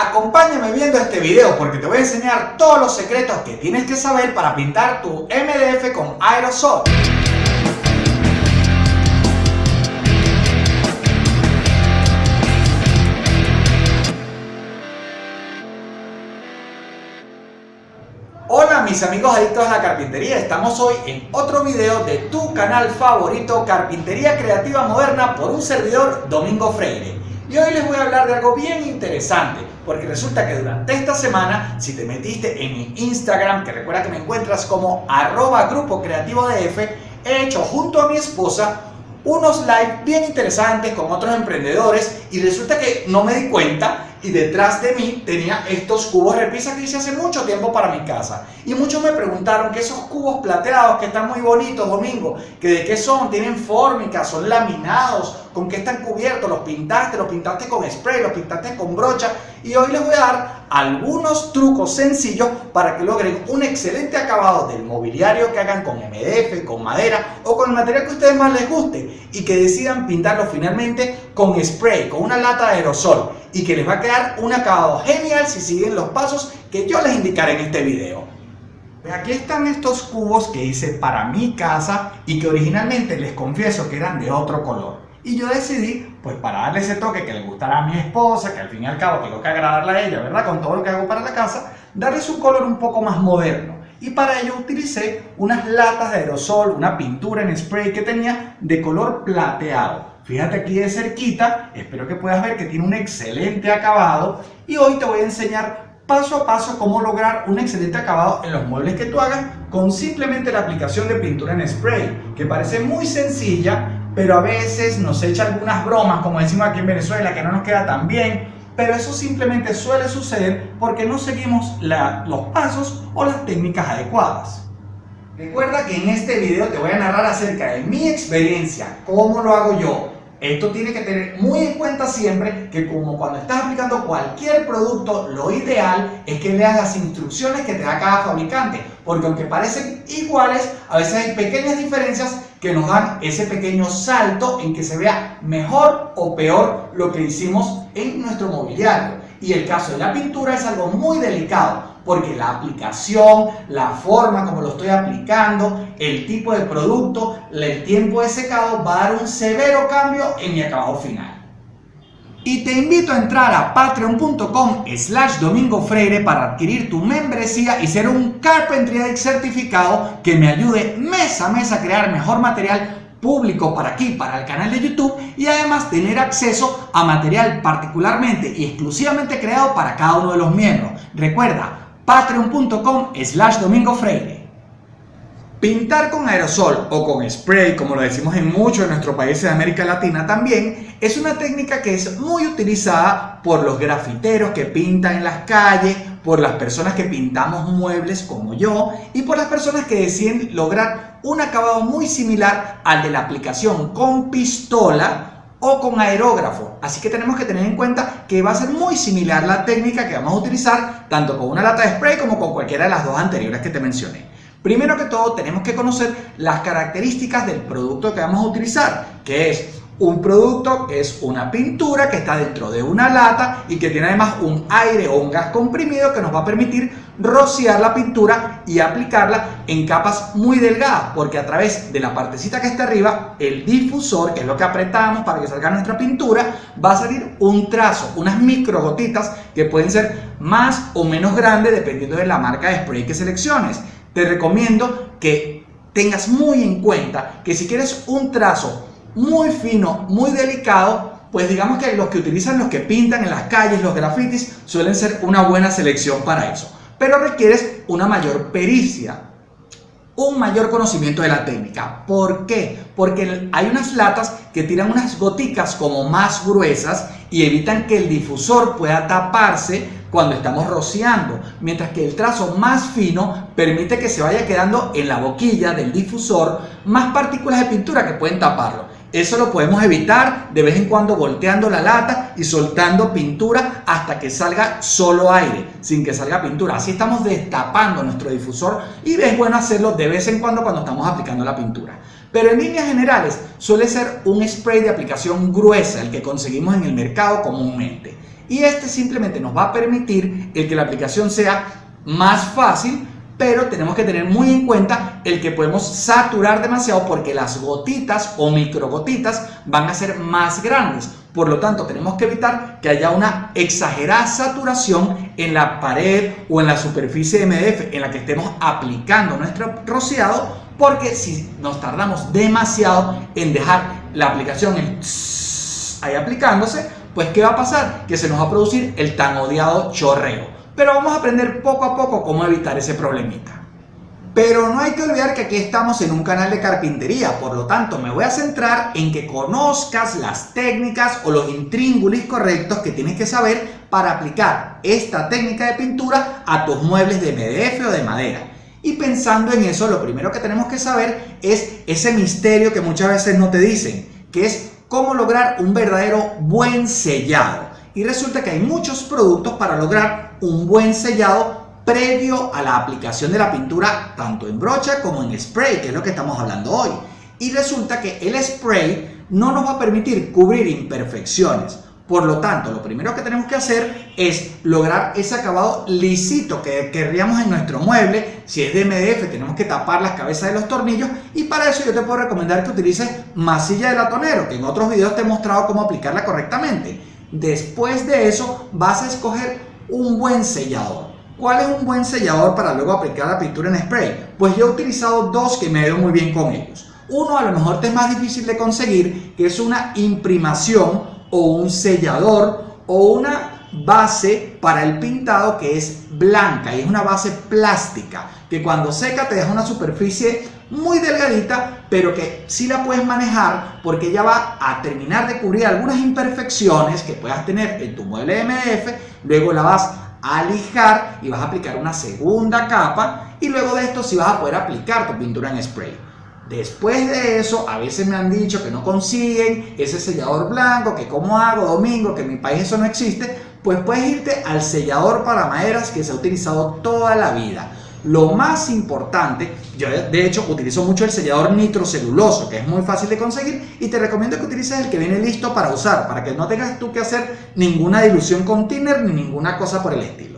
Acompáñame viendo este video porque te voy a enseñar todos los secretos que tienes que saber para pintar tu MDF con aerosol. Hola mis amigos adictos a la carpintería, estamos hoy en otro video de tu canal favorito Carpintería Creativa Moderna por un servidor Domingo Freire. Y hoy les voy a hablar de algo bien interesante, porque resulta que durante esta semana, si te metiste en mi Instagram, que recuerda que me encuentras como arroba grupo creativo DF, he hecho junto a mi esposa unos live bien interesantes con otros emprendedores y resulta que no me di cuenta y detrás de mí tenía estos cubos repisa que hice hace mucho tiempo para mi casa. Y muchos me preguntaron que esos cubos plateados que están muy bonitos, Domingo, que de qué son, tienen fórmica, son laminados, con qué están cubiertos, los pintaste, los pintaste con spray, los pintaste con brocha. Y hoy les voy a dar algunos trucos sencillos para que logren un excelente acabado del mobiliario que hagan con MDF, con madera o con el material que a ustedes más les guste y que decidan pintarlo finalmente con spray, con una lata de aerosol y que les va a quedar un acabado genial si siguen los pasos que yo les indicaré en este video. Aquí están estos cubos que hice para mi casa y que originalmente les confieso que eran de otro color. Y yo decidí, pues para darle ese toque que le gustara a mi esposa, que al fin y al cabo tengo que agradarla a ella, ¿verdad? Con todo lo que hago para la casa, darles un color un poco más moderno. Y para ello utilicé unas latas de aerosol, una pintura en spray que tenía de color plateado. Fíjate aquí de cerquita, espero que puedas ver que tiene un excelente acabado y hoy te voy a enseñar paso a paso cómo lograr un excelente acabado en los muebles que tú hagas con simplemente la aplicación de pintura en spray, que parece muy sencilla, pero a veces nos echa algunas bromas, como decimos aquí en Venezuela, que no nos queda tan bien, pero eso simplemente suele suceder porque no seguimos los pasos o las técnicas adecuadas. Recuerda que en este video te voy a narrar acerca de mi experiencia, cómo lo hago yo. Esto tiene que tener muy en cuenta siempre que como cuando estás aplicando cualquier producto, lo ideal es que leas las instrucciones que te da cada fabricante, porque aunque parecen iguales, a veces hay pequeñas diferencias que nos dan ese pequeño salto en que se vea mejor o peor lo que hicimos en nuestro mobiliario. Y el caso de la pintura es algo muy delicado porque la aplicación, la forma como lo estoy aplicando, el tipo de producto, el tiempo de secado va a dar un severo cambio en mi acabado final. Y te invito a entrar a patreon.com slash domingo freire para adquirir tu membresía y ser un Carpentry certificado que me ayude mes a mes a crear mejor material público para aquí, para el canal de YouTube y además tener acceso a material particularmente y exclusivamente creado para cada uno de los miembros. Recuerda, patreon.com slash domingo freire. Pintar con aerosol o con spray, como lo decimos en muchos de nuestros países de América Latina también, es una técnica que es muy utilizada por los grafiteros que pintan en las calles, por las personas que pintamos muebles como yo y por las personas que deciden lograr un acabado muy similar al de la aplicación con pistola o con aerógrafo. Así que tenemos que tener en cuenta que va a ser muy similar la técnica que vamos a utilizar tanto con una lata de spray como con cualquiera de las dos anteriores que te mencioné. Primero que todo tenemos que conocer las características del producto que vamos a utilizar, que es un producto que es una pintura que está dentro de una lata y que tiene además un aire o un gas comprimido que nos va a permitir rociar la pintura y aplicarla en capas muy delgadas porque a través de la partecita que está arriba el difusor, que es lo que apretamos para que salga nuestra pintura, va a salir un trazo, unas micro gotitas que pueden ser más o menos grandes dependiendo de la marca de spray que selecciones. Te recomiendo que tengas muy en cuenta que si quieres un trazo muy fino, muy delicado, pues digamos que los que utilizan los que pintan en las calles, los grafitis, suelen ser una buena selección para eso. Pero requieres una mayor pericia, un mayor conocimiento de la técnica. ¿Por qué? Porque hay unas latas que tiran unas goticas como más gruesas y evitan que el difusor pueda taparse cuando estamos rociando, mientras que el trazo más fino permite que se vaya quedando en la boquilla del difusor más partículas de pintura que pueden taparlo. Eso lo podemos evitar de vez en cuando volteando la lata y soltando pintura hasta que salga solo aire, sin que salga pintura. Así estamos destapando nuestro difusor y es bueno hacerlo de vez en cuando cuando estamos aplicando la pintura. Pero en líneas generales suele ser un spray de aplicación gruesa el que conseguimos en el mercado comúnmente. Y este simplemente nos va a permitir el que la aplicación sea más fácil pero tenemos que tener muy en cuenta el que podemos saturar demasiado porque las gotitas o microgotitas van a ser más grandes. Por lo tanto, tenemos que evitar que haya una exagerada saturación en la pared o en la superficie MDF en la que estemos aplicando nuestro rociado porque si nos tardamos demasiado en dejar la aplicación ahí aplicándose, pues ¿qué va a pasar? Que se nos va a producir el tan odiado chorreo pero vamos a aprender poco a poco cómo evitar ese problemita. Pero no hay que olvidar que aquí estamos en un canal de carpintería, por lo tanto me voy a centrar en que conozcas las técnicas o los intríngulis correctos que tienes que saber para aplicar esta técnica de pintura a tus muebles de MDF o de madera. Y pensando en eso, lo primero que tenemos que saber es ese misterio que muchas veces no te dicen, que es cómo lograr un verdadero buen sellado. Y resulta que hay muchos productos para lograr un buen sellado previo a la aplicación de la pintura tanto en brocha como en spray, que es lo que estamos hablando hoy. Y resulta que el spray no nos va a permitir cubrir imperfecciones. Por lo tanto, lo primero que tenemos que hacer es lograr ese acabado lisito que querríamos en nuestro mueble. Si es de MDF, tenemos que tapar las cabezas de los tornillos. Y para eso yo te puedo recomendar que utilices masilla de latonero, que en otros videos te he mostrado cómo aplicarla correctamente. Después de eso, vas a escoger un buen sellador. ¿Cuál es un buen sellador para luego aplicar la pintura en spray? Pues yo he utilizado dos que me he ido muy bien con ellos. Uno a lo mejor te es más difícil de conseguir, que es una imprimación o un sellador o una base para el pintado que es blanca y es una base plástica que cuando seca te deja una superficie muy delgadita pero que sí la puedes manejar porque ella va a terminar de cubrir algunas imperfecciones que puedas tener en tu mueble MDF luego la vas a lijar y vas a aplicar una segunda capa y luego de esto sí vas a poder aplicar tu pintura en spray Después de eso, a veces me han dicho que no consiguen ese sellador blanco, que cómo hago, domingo, que en mi país eso no existe, pues puedes irte al sellador para maderas que se ha utilizado toda la vida. Lo más importante, yo de hecho utilizo mucho el sellador nitroceluloso, que es muy fácil de conseguir, y te recomiendo que utilices el que viene listo para usar, para que no tengas tú que hacer ninguna dilución con thinner ni ninguna cosa por el estilo.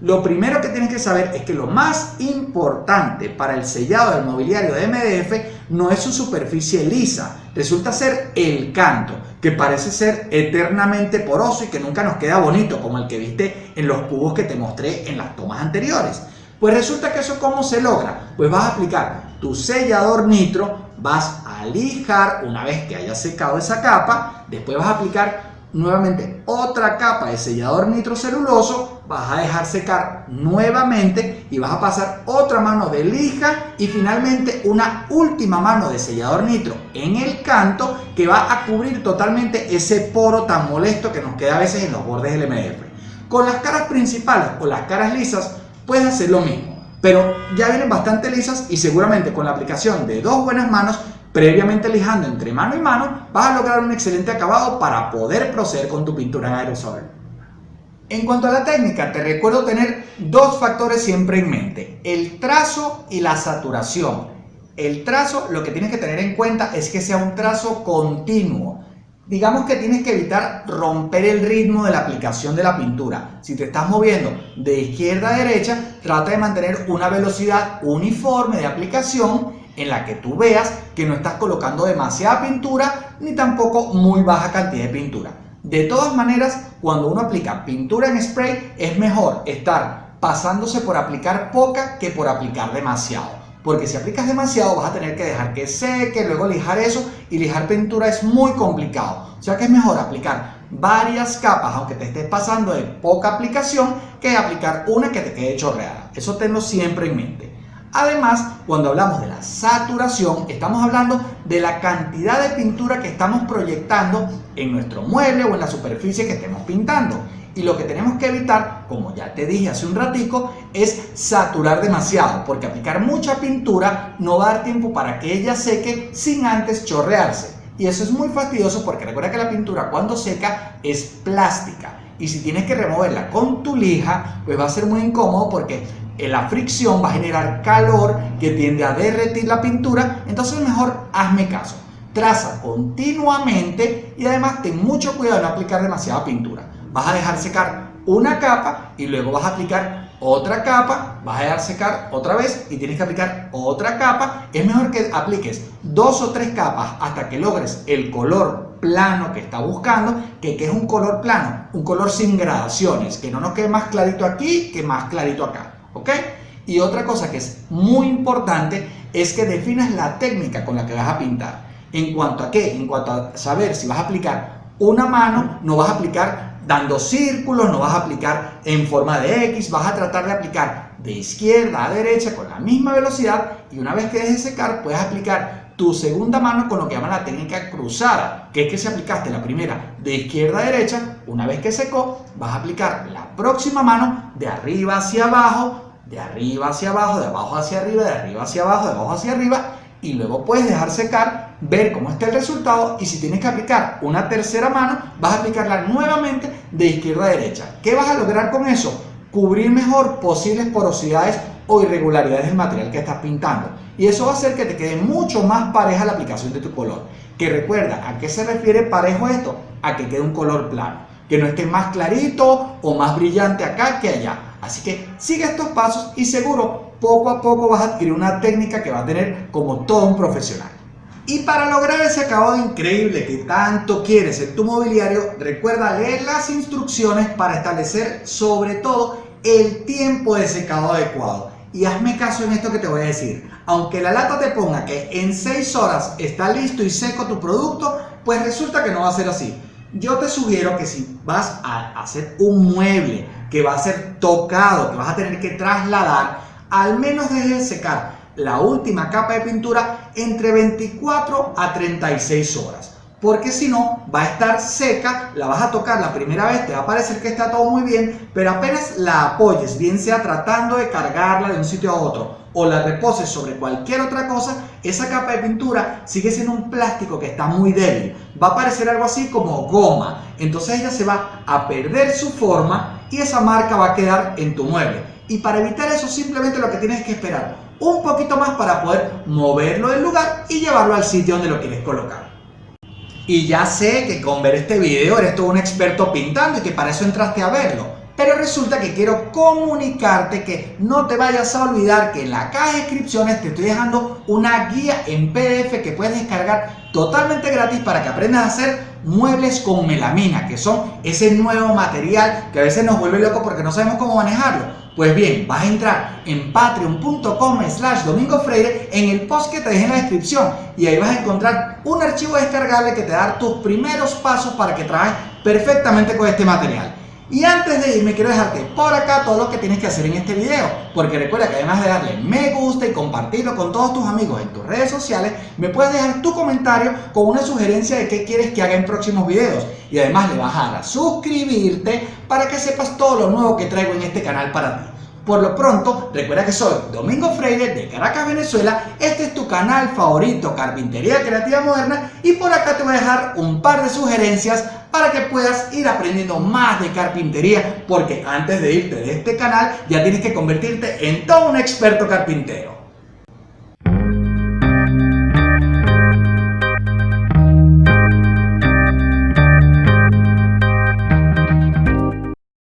Lo primero que tienes que saber es que lo más importante para el sellado del mobiliario de MDF no es su superficie lisa, resulta ser el canto, que parece ser eternamente poroso y que nunca nos queda bonito, como el que viste en los cubos que te mostré en las tomas anteriores. Pues resulta que eso cómo se logra? Pues vas a aplicar tu sellador nitro, vas a lijar una vez que haya secado esa capa, después vas a aplicar nuevamente otra capa de sellador nitroceluloso, vas a dejar secar nuevamente y vas a pasar otra mano de lija y finalmente una última mano de sellador nitro en el canto que va a cubrir totalmente ese poro tan molesto que nos queda a veces en los bordes del MDF. Con las caras principales o las caras lisas puedes hacer lo mismo, pero ya vienen bastante lisas y seguramente con la aplicación de dos buenas manos, previamente lijando entre mano y mano, vas a lograr un excelente acabado para poder proceder con tu pintura en aerosol. En cuanto a la técnica, te recuerdo tener dos factores siempre en mente, el trazo y la saturación. El trazo, lo que tienes que tener en cuenta es que sea un trazo continuo, Digamos que tienes que evitar romper el ritmo de la aplicación de la pintura. Si te estás moviendo de izquierda a derecha, trata de mantener una velocidad uniforme de aplicación en la que tú veas que no estás colocando demasiada pintura ni tampoco muy baja cantidad de pintura. De todas maneras, cuando uno aplica pintura en spray, es mejor estar pasándose por aplicar poca que por aplicar demasiado porque si aplicas demasiado vas a tener que dejar que seque, luego lijar eso y lijar pintura es muy complicado. O sea que es mejor aplicar varias capas, aunque te estés pasando de poca aplicación, que aplicar una que te quede chorreada. Eso tenlo siempre en mente. Además, cuando hablamos de la saturación, estamos hablando de la cantidad de pintura que estamos proyectando en nuestro mueble o en la superficie que estemos pintando. Y lo que tenemos que evitar, como ya te dije hace un ratico, es saturar demasiado, porque aplicar mucha pintura no va a dar tiempo para que ella seque sin antes chorrearse. Y eso es muy fastidioso porque recuerda que la pintura cuando seca es plástica. Y si tienes que removerla con tu lija, pues va a ser muy incómodo porque la fricción va a generar calor que tiende a derretir la pintura. Entonces mejor hazme caso. Traza continuamente y además ten mucho cuidado de no aplicar demasiada pintura. vas a dejar secar una capa y luego vas a aplicar otra capa, vas a dejar secar otra vez y tienes que aplicar otra capa. Es mejor que apliques dos o tres capas hasta que logres el color plano que está buscando, que, que es un color plano, un color sin gradaciones, que no nos quede más clarito aquí que más clarito acá, ¿ok? Y otra cosa que es muy importante es que definas la técnica con la que vas a pintar. ¿En cuanto a qué? En cuanto a saber si vas a aplicar una mano, no vas a aplicar dando círculos, no vas a aplicar en forma de X, vas a tratar de aplicar de izquierda a derecha con la misma velocidad y una vez que dejes secar puedes aplicar tu segunda mano con lo que llaman la técnica cruzada, que es que si aplicaste la primera de izquierda a derecha, una vez que secó, vas a aplicar la próxima mano de arriba hacia abajo, de arriba hacia abajo, de abajo hacia arriba, de arriba hacia abajo, de abajo hacia arriba y luego puedes dejar secar, ver cómo está el resultado y si tienes que aplicar una tercera mano, vas a aplicarla nuevamente de izquierda a derecha. ¿Qué vas a lograr con eso? Cubrir mejor posibles porosidades o irregularidades del material que estás pintando. Y eso va a hacer que te quede mucho más pareja la aplicación de tu color. Que recuerda, ¿a qué se refiere parejo esto? A que quede un color plano. Que no esté más clarito o más brillante acá que allá. Así que sigue estos pasos y seguro poco a poco vas a adquirir una técnica que va a tener como todo un profesional. Y para lograr ese acabado increíble que tanto quieres en tu mobiliario, recuerda leer las instrucciones para establecer sobre todo el tiempo de secado adecuado. Y hazme caso en esto que te voy a decir. Aunque la lata te ponga que en 6 horas está listo y seco tu producto, pues resulta que no va a ser así. Yo te sugiero que si vas a hacer un mueble que va a ser tocado, que vas a tener que trasladar, al menos dejes secar la última capa de pintura entre 24 a 36 horas. Porque si no, va a estar seca, la vas a tocar la primera vez, te va a parecer que está todo muy bien, pero apenas la apoyes, bien sea tratando de cargarla de un sitio a otro o la reposes sobre cualquier otra cosa, esa capa de pintura sigue siendo un plástico que está muy débil. Va a parecer algo así como goma. Entonces ella se va a perder su forma y esa marca va a quedar en tu mueble. Y para evitar eso simplemente lo que tienes que esperar un poquito más para poder moverlo del lugar y llevarlo al sitio donde lo quieres colocar. Y ya sé que con ver este video eres todo un experto pintando y que para eso entraste a verlo. Pero resulta que quiero comunicarte que no te vayas a olvidar que en la caja de descripciones te estoy dejando una guía en PDF que puedes descargar totalmente gratis para que aprendas a hacer muebles con melamina, que son ese nuevo material que a veces nos vuelve loco porque no sabemos cómo manejarlo. Pues bien, vas a entrar en patreon.com slash domingo freire en el post que te dejé en la descripción y ahí vas a encontrar un archivo descargable que te da tus primeros pasos para que trabajes perfectamente con este material. Y antes de irme quiero dejarte por acá todo lo que tienes que hacer en este video, porque recuerda que además de darle me gusta y compartirlo con todos tus amigos en tus redes sociales, me puedes dejar tu comentario con una sugerencia de qué quieres que haga en próximos videos. Y además le vas a dar a suscribirte para que sepas todo lo nuevo que traigo en este canal para ti. Por lo pronto, recuerda que soy Domingo Freire de Caracas, Venezuela. Este es tu canal favorito, Carpintería Creativa Moderna. Y por acá te voy a dejar un par de sugerencias para que puedas ir aprendiendo más de carpintería. Porque antes de irte de este canal, ya tienes que convertirte en todo un experto carpintero.